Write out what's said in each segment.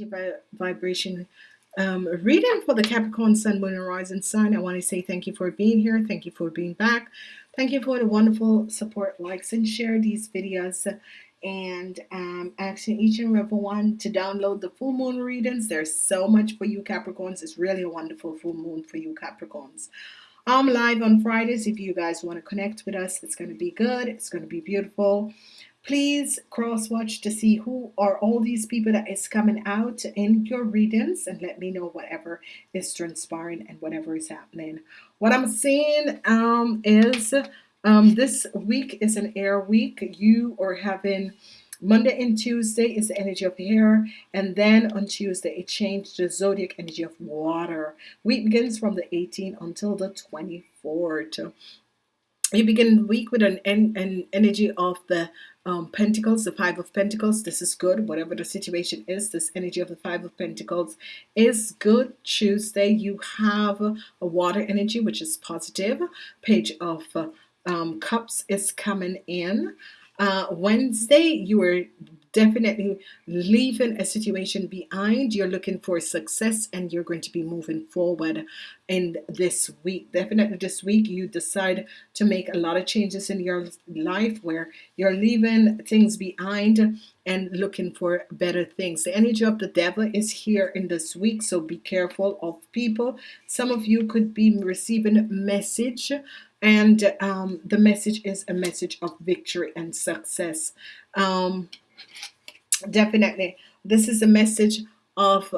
energy vibration um, reading for the Capricorn Sun, Moon, and Rising Sign. I want to say thank you for being here. Thank you for being back. Thank you for the wonderful support, likes, and share these videos. And um, asking each and every one to download the full moon readings. There's so much for you Capricorns. It's really a wonderful full moon for you Capricorns. I'm live on Fridays. If you guys want to connect with us, it's going to be good. It's going to be beautiful please cross watch to see who are all these people that is coming out in your readings and let me know whatever is transpiring and whatever is happening. What I'm seeing um, is um, this week is an air week. You are having Monday and Tuesday is the energy of air and then on Tuesday it changed the zodiac energy of water. Week begins from the 18th until the 24th you begin the week with an, an energy of the um, Pentacles, the Five of Pentacles. This is good. Whatever the situation is, this energy of the Five of Pentacles is good. Tuesday, you have a water energy, which is positive. Page of uh, um, Cups is coming in. Uh, Wednesday, you are definitely leaving a situation behind. You're looking for success and you're going to be moving forward. In this week definitely this week you decide to make a lot of changes in your life where you're leaving things behind and looking for better things. The energy of the devil is here in this week so be careful of people. Some of you could be receiving a message and um, the message is a message of victory and success. Um, definitely. This is a message of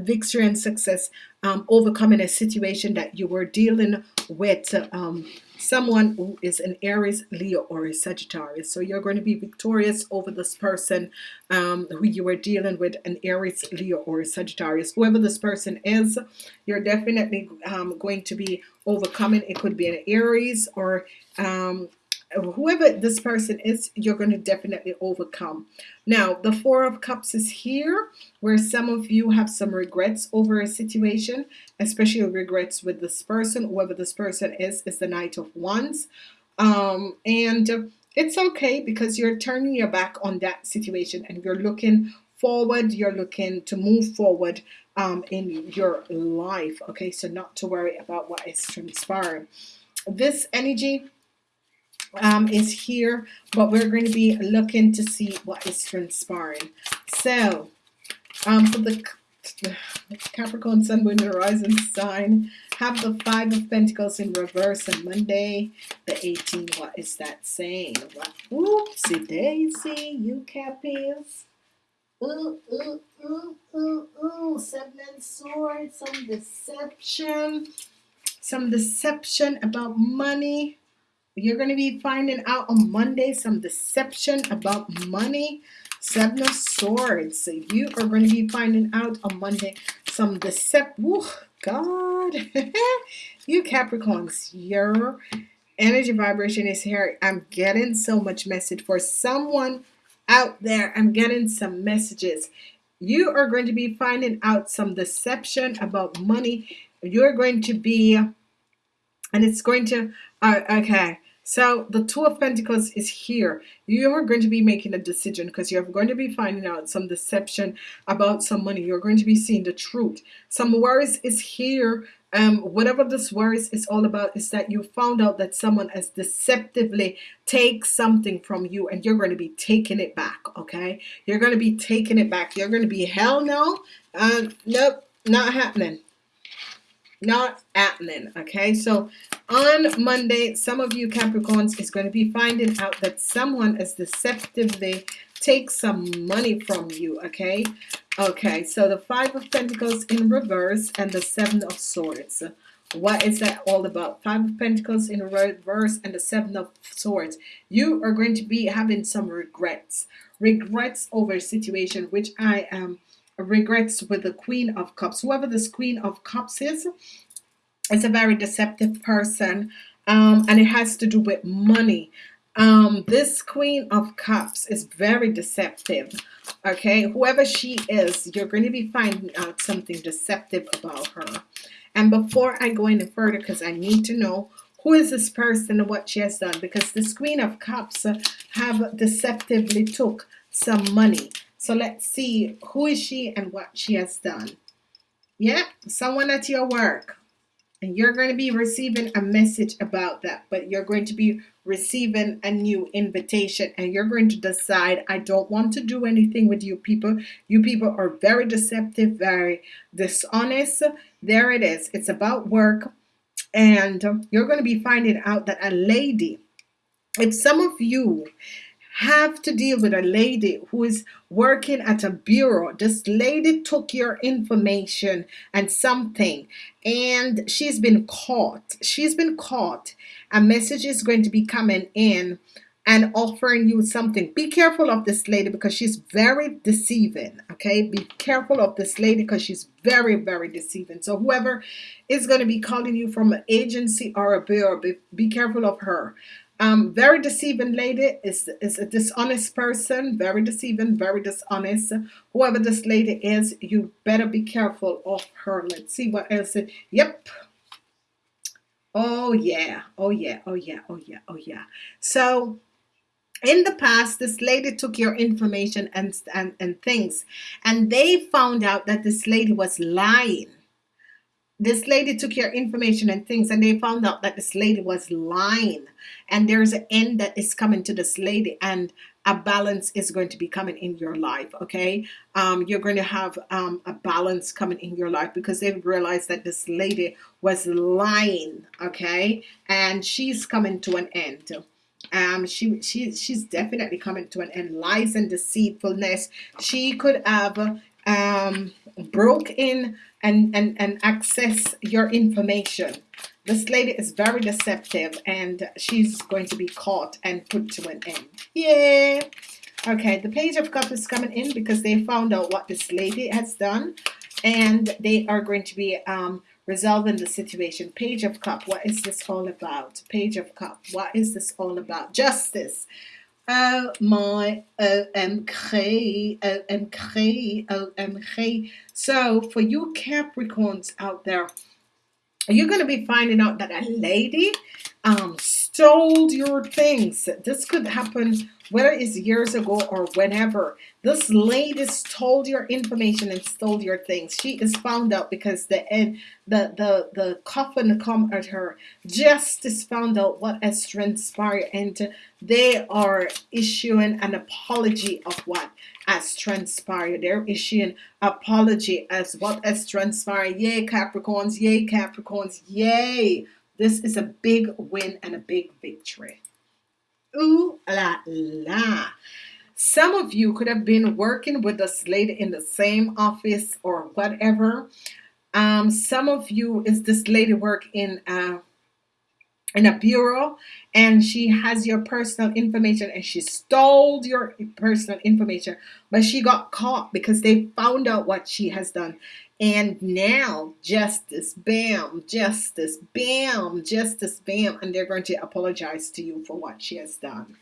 victory and success um, overcoming a situation that you were dealing with um, someone who is an Aries Leo or a Sagittarius. So you're going to be victorious over this person um, who you were dealing with an Aries Leo or a Sagittarius. Whoever this person is you're definitely um, going to be overcoming. It could be an Aries or um, whoever this person is you're going to definitely overcome. Now the four of cups is here where some of you have some regrets over a situation especially regrets with this person whoever this person is is the knight of wands. Um, and it's okay because you're turning your back on that situation and you're looking forward you're looking to move forward um, in your life okay? So not to worry about what is transpiring. This energy um, is here but we're going to be looking to see what is transpiring. So um, for the Capricorn Sun Moon Horizon sign have the five of Pentacles in reverse on Monday. The 18 what is that saying? Whoopsie daisy you Cappies ooh, ooh, ooh, ooh, ooh. seven of swords some deception. Some deception about money you're going to be finding out on Monday some deception about money. Seven of Swords. So you are going to be finding out on Monday some deception. God. you Capricorns, your energy vibration is here. I'm getting so much message for someone out there. I'm getting some messages. You are going to be finding out some deception about money. You're going to be, and it's going to, uh, okay so the two of Pentacles is here. You are going to be making a decision because you're going to be finding out some deception about some money. You're going to be seeing the truth. Some worries is here. Um, whatever this worries is all about is that you found out that someone has deceptively take something from you and you're going to be taking it back okay? You're going to be taking it back. You're going to be hell no uh, nope not happening not happening okay? So on Monday some of you Capricorns is going to be finding out that someone is deceptively take some money from you okay? Okay so the five of Pentacles in reverse and the seven of swords. What is that all about? Five of Pentacles in reverse and the seven of swords. You are going to be having some regrets. Regrets over a situation which I am regrets with the Queen of Cups. Whoever this Queen of Cups is it's a very deceptive person um, and it has to do with money. Um, this Queen of Cups is very deceptive okay? Whoever she is you're going to be finding out something deceptive about her. And before I go any further because I need to know who is this person and what she has done because this Queen of Cups have deceptively took some money so let's see who is she and what she has done. Yeah someone at your work. And you're going to be receiving a message about that but you're going to be receiving a new invitation and you're going to decide I don't want to do anything with you people. You people are very deceptive very dishonest. There it is. It's about work. And you're going to be finding out that a lady if some of you have to deal with a lady who is working at a bureau. This lady took your information and something, and she's been caught. She's been caught. A message is going to be coming in and offering you something. Be careful of this lady because she's very deceiving. Okay, be careful of this lady because she's very, very deceiving. So, whoever is going to be calling you from an agency or a bureau, be, be careful of her. Um, very deceiving lady is, is a dishonest person, very deceiving, very dishonest. Whoever this lady is, you better be careful of her. Let's see what else. It, yep. Oh, yeah. Oh, yeah. Oh, yeah. Oh, yeah. Oh, yeah. So, in the past this lady took your information and, and and things and they found out that this lady was lying this lady took your information and things and they found out that this lady was lying. And there's an end that is coming to this lady and a balance is going to be coming in your life okay? Um, you're going to have um, a balance coming in your life because they've realized that this lady was lying okay? And she's coming to an end. Um she she she's definitely coming to an end. Lies and deceitfulness. She could have um broke in and, and, and access your information. This lady is very deceptive and she's going to be caught and put to an end. Yeah. Okay, the page of cup is coming in because they found out what this lady has done and they are going to be um, resolving the situation. Page of cup, what is this all about? Page of cup, what is this all about? Justice. Oh my OMG, OMG, OMG. So for you Capricorns out there, you're going to be finding out that a lady um, stole your things. This could happen whether it's years ago or whenever. This lady stole your information and stole your things. She is found out because the end, the the the coffin come at her. Justice found out what has transpired, and they are issuing an apology of what has transpired. They're issuing apology as what has transpired. Yay, Capricorns! Yay, Capricorns! Yay! This is a big win and a big victory. Ooh la la. Some of you could have been working with this lady in the same office or whatever. Um, some of you is this lady work in uh, in a bureau and she has your personal information and she stole your personal information. But she got caught because they found out what she has done. And now justice bam justice bam justice bam and they're going to apologize to you for what she has done.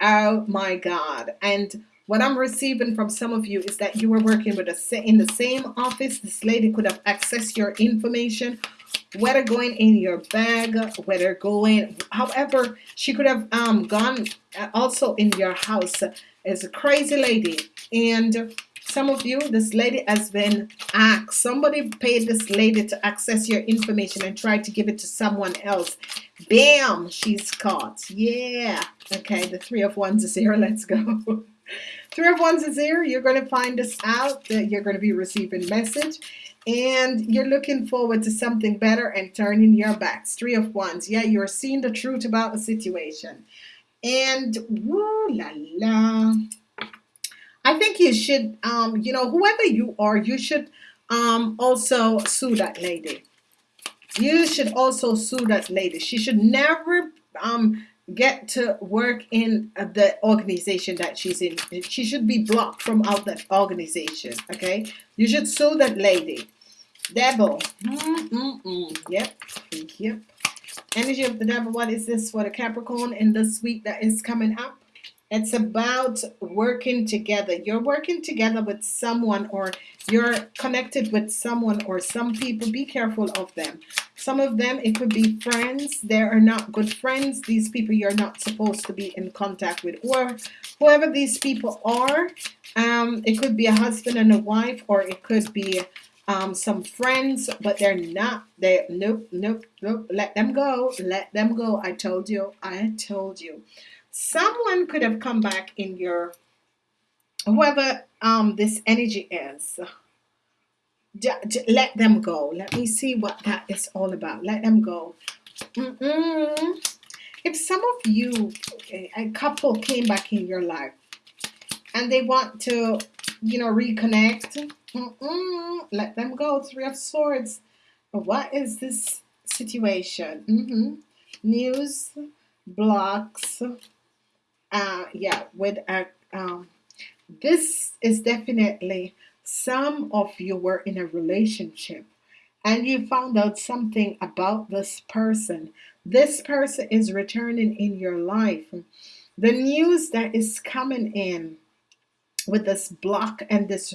Oh my god. And what I'm receiving from some of you is that you were working with a in the same office. This lady could have accessed your information whether going in your bag whether going however she could have um, gone uh, also in your house. As a crazy lady. And some of you this lady has been asked somebody paid this lady to access your information and tried to give it to someone else. Bam she's caught. Yeah. Okay the three of wands is here. Let's go three of wands is here you're going to find this out that you're going to be receiving message and you're looking forward to something better and turning your backs. Three of wands yeah you're seeing the truth about the situation. And woo la la. I think you should um you know whoever you are you should um also sue that lady. You should also sue that lady. She should never um get to work in the organization that she's in she should be blocked from out that organization okay you should sue that lady Devil. Mm, mm, mm. Yep. Yep. Energy of the devil. What is this for the Capricorn in this week that is coming up? It's about working together. You're working together with someone or you're connected with someone or some people. Be careful of them. Some of them, it could be friends. They are not good friends. These people you're not supposed to be in contact with. Or whoever these people are, um, it could be a husband and a wife or it could be um, some friends but they're not they nope nope nope let them go let them go I told you I told you someone could have come back in your whoever um, this energy is let them go. Let me see what that is all about. Let them go. Mm -mm. if some of you a couple came back in your life and they want to you know reconnect mm let them go. Three of swords. What is this situation? Mm -hmm. news blocks uh yeah with a um this is definitely some of you were in a relationship and you found out something about this person. This person is returning in your life. The news that is coming in with this block and this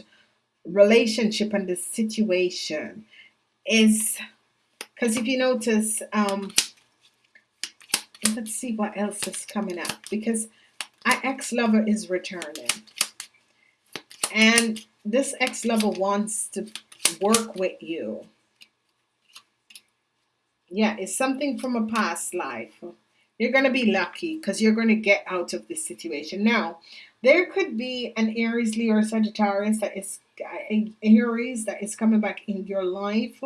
relationship and this situation is because if you notice um let's see what else is coming up because our ex-lover is returning. And this ex-lover wants to work with you. Yeah it's something from a past life. You're going to be lucky because you're going to get out of this situation. Now there could be an Aries Leo or Sagittarius that is Aries that is coming back in your life.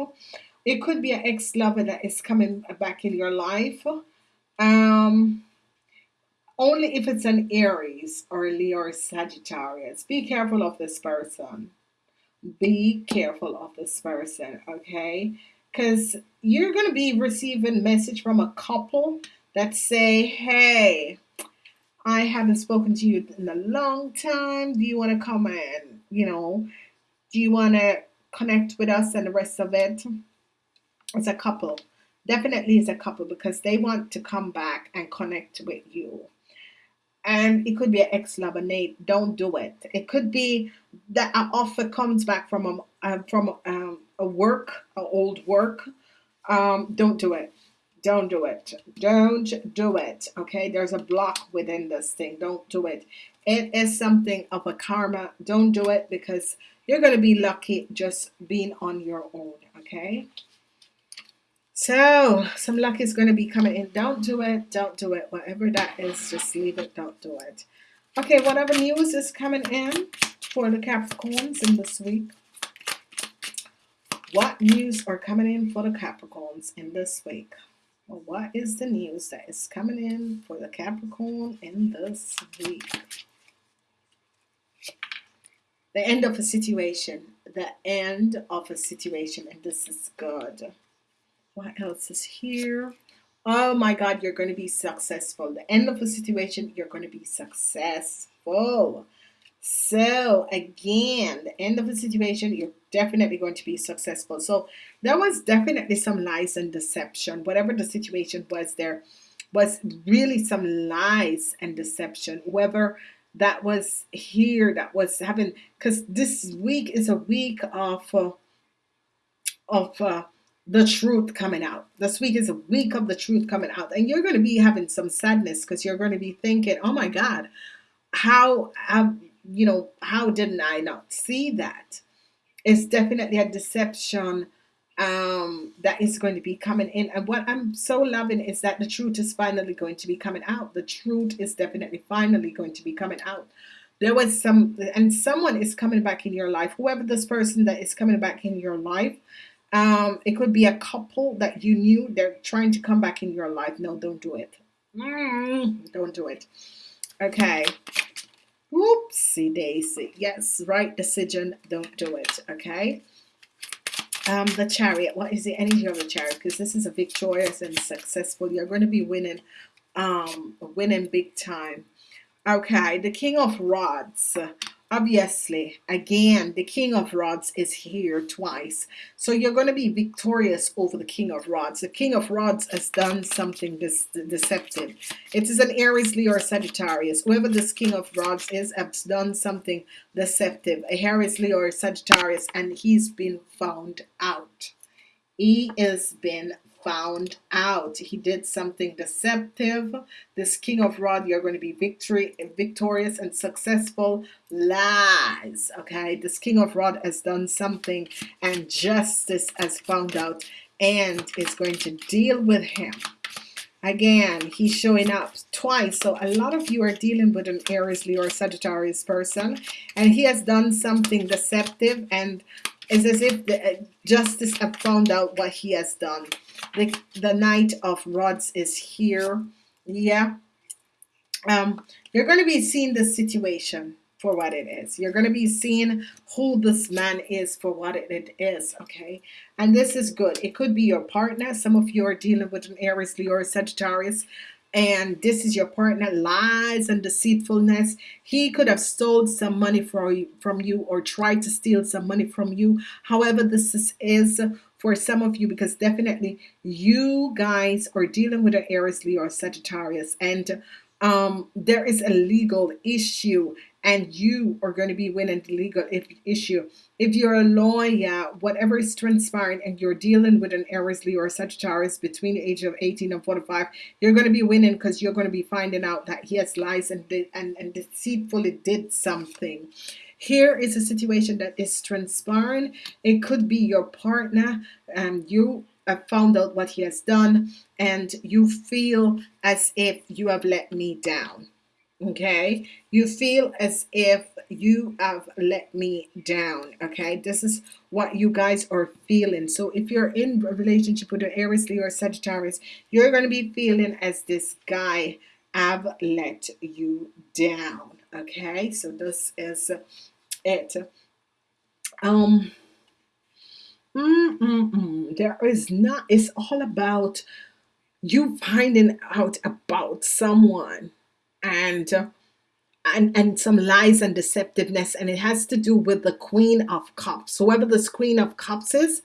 It could be an ex-lover that is coming back in your life. Um only if it's an Aries or a Leo or Sagittarius. Be careful of this person. Be careful of this person, okay? Because you're going to be receiving message from a couple that say, hey, I haven't spoken to you in a long time. Do you want to come and, you know, do you want to connect with us and the rest of it? It's a couple. Definitely it's a couple because they want to come back and connect with you and it could be an Nate. Don't do it. It could be that an offer comes back from a uh, from um, a work a old work. Um, don't do it. Don't do it. Don't do it okay? There's a block within this thing. Don't do it. It is something of a karma. Don't do it because you're going to be lucky just being on your own okay so some luck is going to be coming in. Don't do it. Don't do it. Whatever that is, just leave it. Don't do it. Okay, whatever news is coming in for the Capricorns in this week. What news are coming in for the Capricorns in this week? Well, what is the news that is coming in for the Capricorn in this week? The end of a situation. The end of a situation. And this is good. What else is here? Oh my God, you're going to be successful. The end of the situation, you're going to be successful. So again, the end of the situation, you're definitely going to be successful. So there was definitely some lies and deception. Whatever the situation was, there was really some lies and deception. Whoever that was here, that was having, because this week is a week of uh, of uh, the truth coming out. This week is a week of the truth coming out. And you're going to be having some sadness because you're going to be thinking, oh my God, how, have, you know, how didn't I not see that? It's definitely a deception um, that is going to be coming in. And what I'm so loving is that the truth is finally going to be coming out. The truth is definitely finally going to be coming out. There was some, and someone is coming back in your life, whoever this person that is coming back in your life, um, it could be a couple that you knew they're trying to come back in your life. No, don't do it. Mm, don't do it. Okay. Oopsie daisy. Yes, right decision. Don't do it. Okay. Um, the chariot. What is the energy of the chariot? Because this is a victorious and successful. You're going to be winning, um, winning big time. Okay. The king of rods obviously again the king of rods is here twice. So you're going to be victorious over the king of rods. The king of rods has done something deceptive. It is an Aries Leo or Sagittarius. Whoever this king of rods is has done something deceptive. A Aries Leo or Sagittarius and he's been found out. He has been found out. He did something deceptive. This King of Rod, you're going to be victory, victorious and successful. Lies. Okay. This King of Rod has done something and justice has found out and is going to deal with him. Again, he's showing up twice. So a lot of you are dealing with an Aries, Leo, or Sagittarius person. And he has done something deceptive and it's as if the uh, justice have found out what he has done. The, the Knight of Rods is here. Yeah. Um, you're going to be seeing the situation for what it is. You're going to be seeing who this man is for what it is, okay? And this is good. It could be your partner. Some of you are dealing with an Aries, Leo, Sagittarius and this is your partner lies and deceitfulness. He could have stole some money from you, from you or tried to steal some money from you. However this is, is for some of you because definitely you guys are dealing with an Aries Leo or Sagittarius. And um, there is a legal issue and you are going to be winning the legal issue. If you're a lawyer, whatever is transpiring and you're dealing with an Aries, or Sagittarius between the age of 18 and 45, you're going to be winning because you're going to be finding out that he has lies and, and, and deceitfully did something. Here is a situation that is transpiring. It could be your partner and you have found out what he has done and you feel as if you have let me down okay? You feel as if you have let me down okay? This is what you guys are feeling. So if you're in a relationship with an Aries Leo or Sagittarius you're going to be feeling as this guy have let you down okay? So this is it. Um mm, mm, mm. there is not it's all about you finding out about someone and and and some lies and deceptiveness and it has to do with the queen of cups. Whoever this queen of cups is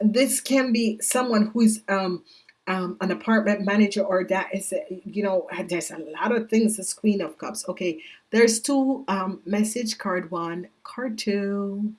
this can be someone who's um, um, an apartment manager or that is you know there's a lot of things this queen of cups. Okay there's two um, message card one card two.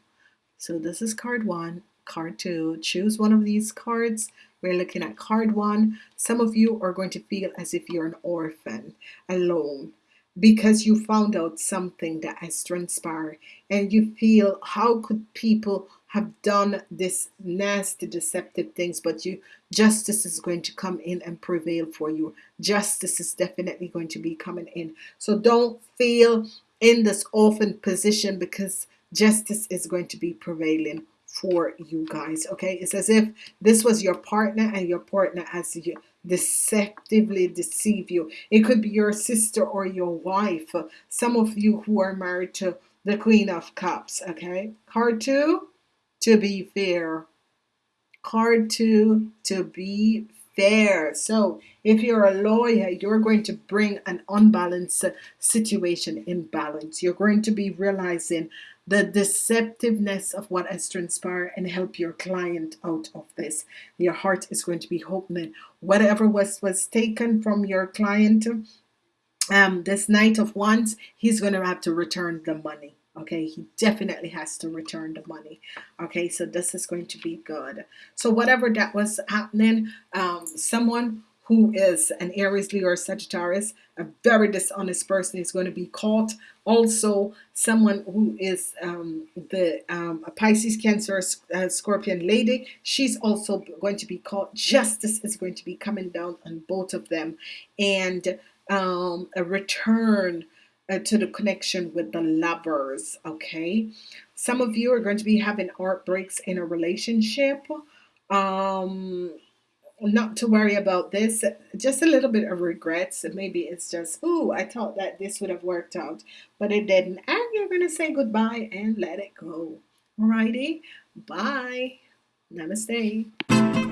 So this is card one card two. Choose one of these cards we're looking at card one. Some of you are going to feel as if you're an orphan, alone, because you found out something that has transpired and you feel how could people have done this nasty deceptive things? But you justice is going to come in and prevail for you. Justice is definitely going to be coming in. So don't feel in this orphan position because justice is going to be prevailing for you guys okay? It's as if this was your partner and your partner has you deceptively deceive you. It could be your sister or your wife uh, some of you who are married to the queen of cups okay? Card two to be fair. Card two to be fair. So if you're a lawyer you're going to bring an unbalanced situation in balance you're going to be realizing the deceptiveness of what has transpired and help your client out of this. Your heart is going to be hoping whatever was was taken from your client um, this knight of wands, he's going to have to return the money. Okay, he definitely has to return the money. Okay, so this is going to be good. So whatever that was happening, um, someone who is an Aries, Leo, or Sagittarius, a very dishonest person is going to be caught. Also, someone who is um, the um, Pisces, Cancer, uh, Scorpion lady, she's also going to be caught. Justice is going to be coming down on both of them, and um, a return uh, to the connection with the lovers. Okay, some of you are going to be having heartbreaks in a relationship. Um, not to worry about this. Just a little bit of regrets. Maybe it's just oh I thought that this would have worked out but it didn't. And you're gonna say goodbye and let it go. Alrighty. Bye. Namaste